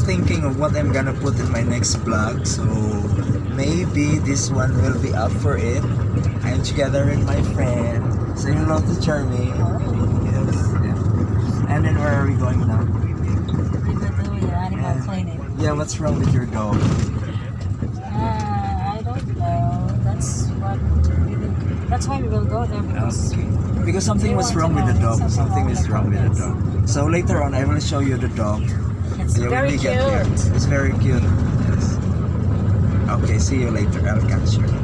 thinking of what I'm gonna put in my next vlog. So maybe this one will be up for it. I'm together with my friend. Say hello to Charlie. Yes. Yeah. And then where are we going now? We go to the animal Yeah. clinic. Yeah, what's wrong with your dog? Uh, I don't know. That's what we will, That's why we will go there because Okay. Because something was wrong with the dog. something Something wrong is with the wrong with the dog. So later on, I will show you the dog. It's Yeah, very cute. It's very cute. Yes. Okay, see you later. I'll catch you.